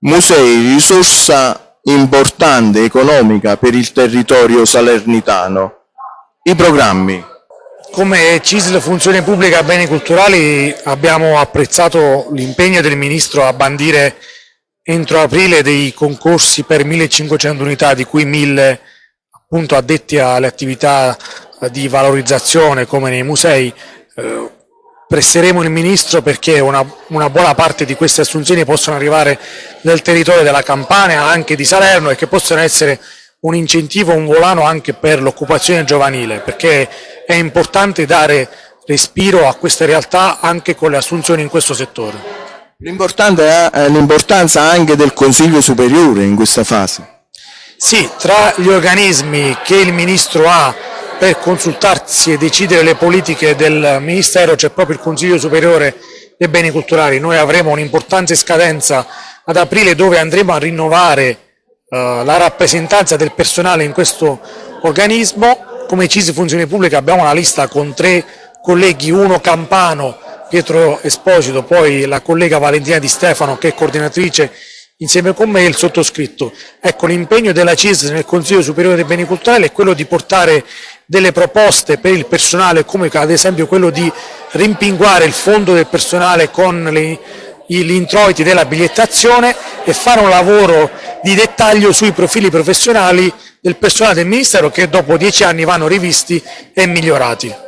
musei risorsa importante economica per il territorio salernitano. I programmi. Come CISL Funzione Pubblica Beni Culturali abbiamo apprezzato l'impegno del Ministro a bandire entro aprile dei concorsi per 1500 unità, di cui 1000 appunto addetti alle attività di valorizzazione come nei musei. Eh, presseremo il Ministro perché una, una, buona parte di queste assunzioni possano arrivare nel territorio della Campania, anche di Salerno e che possano essere un incentivo, un volano anche per l'occupazione giovanile, perché è importante dare respiro a queste realtà anche con le assunzioni in questo settore. L'importanza anche del Consiglio Superiore in questa fase. Sì, tra gli organismi che il Ministro ha per consultarsi e decidere le politiche del Ministero c'è proprio il Consiglio Superiore dei Beni Culturali. Noi avremo un'importante scadenza ad aprile dove andremo a rinnovare Uh, la rappresentanza del personale in questo organismo. Come CISI Funzione Pubblica abbiamo una lista con tre colleghi, uno campano, Pietro Esposito, poi la collega Valentina Di Stefano che è coordinatrice insieme con me e il sottoscritto. Ecco, l'impegno della CIS nel Consiglio Superiore dei Beni Culturali è quello di portare delle proposte per il personale, come ad esempio quello di rimpinguare il fondo del personale con le gli introiti della bigliettazione e fare un lavoro di dettaglio sui profili professionali del personale del Ministero che dopo dieci anni vanno rivisti e migliorati.